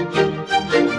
Thank you.